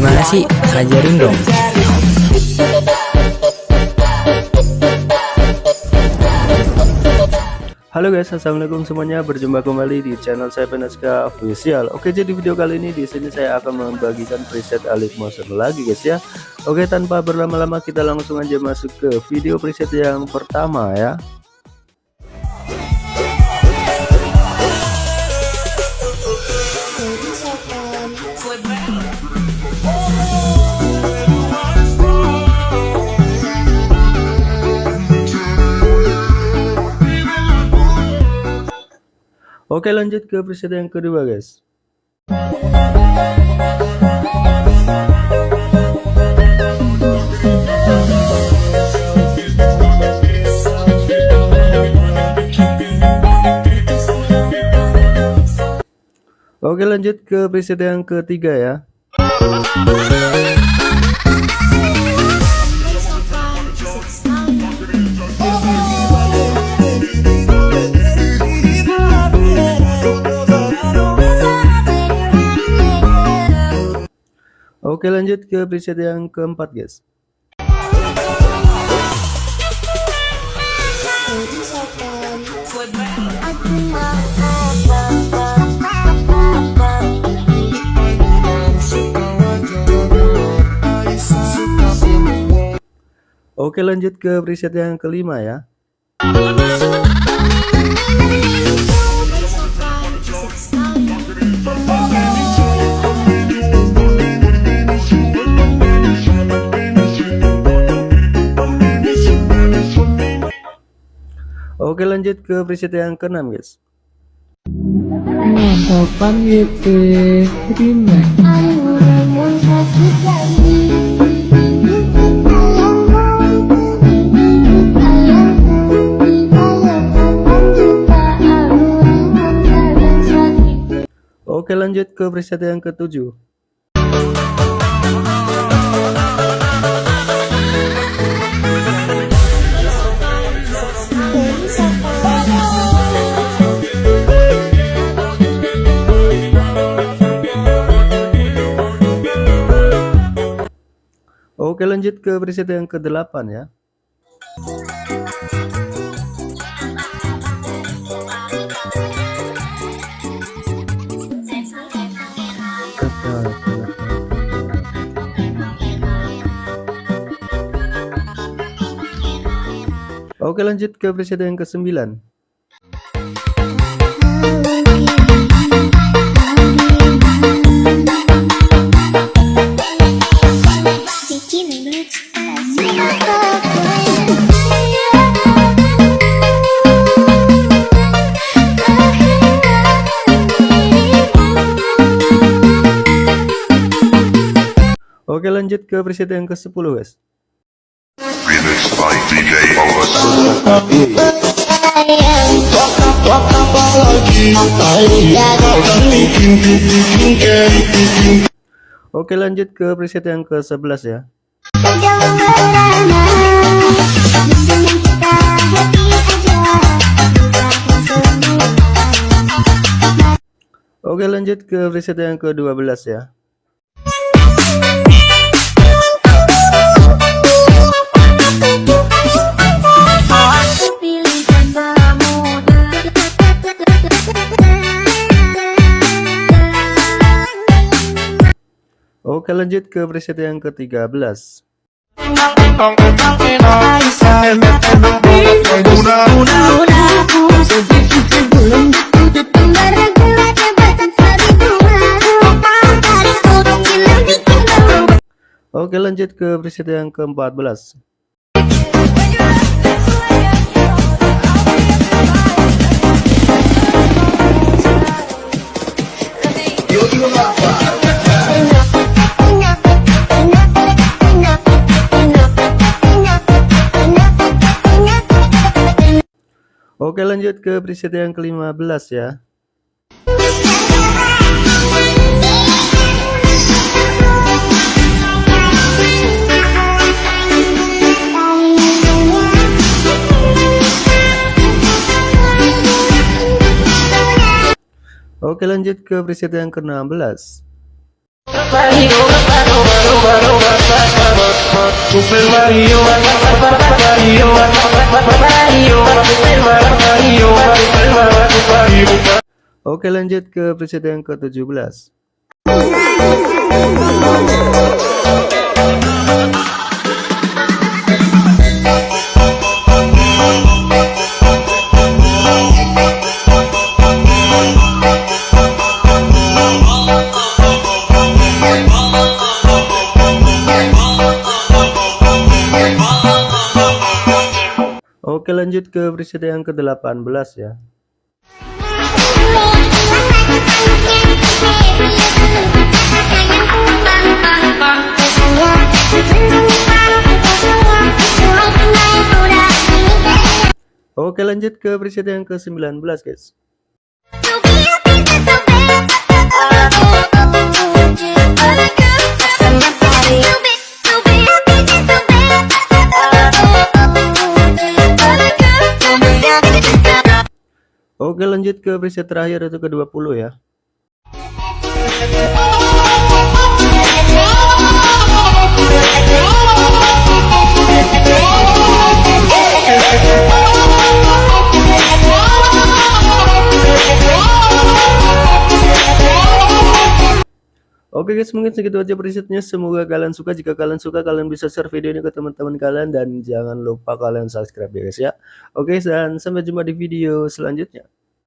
Gimana sih? Ajarin dong. Halo guys, assalamualaikum semuanya. Berjumpa kembali di channel saya Penaska Official. Oke, jadi video kali ini di sini saya akan membagikan preset Alif Motion lagi guys ya. Oke, tanpa berlama-lama kita langsung aja masuk ke video preset yang pertama ya. Oke lanjut ke preset yang kedua guys. Oke lanjut ke preset yang ketiga ya Oke lanjut ke preset yang keempat guys. Oke lanjut ke preset yang kelima ya Oke lanjut ke preset yang keenam guys. Oke lanjut ke preset yang ketujuh. Oke lanjut ke preset yang ke-8 ya. Oke lanjut ke preset yang ke-9. Oke lanjut ke preset yang ke-10 guys. Oke lanjut ke preset yang ke-11 ya. Oke lanjut ke preset yang ke-12 ya. Oke lanjut ke preset yang ke-13 Oke lanjut ke preset yang ke-14 Oke lanjut ke preset yang ke-15 ya. Oke lanjut ke preset yang ke-16 Oke lanjut ke presiden ke-17 Oke lanjut ke presiden yang ke-18 ya. Oke lanjut ke presiden yang ke-19 guys Oke lanjut ke preset terakhir itu ke-20 ya. Oke guys mungkin segitu aja presetnya. Semoga kalian suka. Jika kalian suka kalian bisa share video ini ke teman-teman kalian. Dan jangan lupa kalian subscribe ya guys ya. Oke dan sampai jumpa di video selanjutnya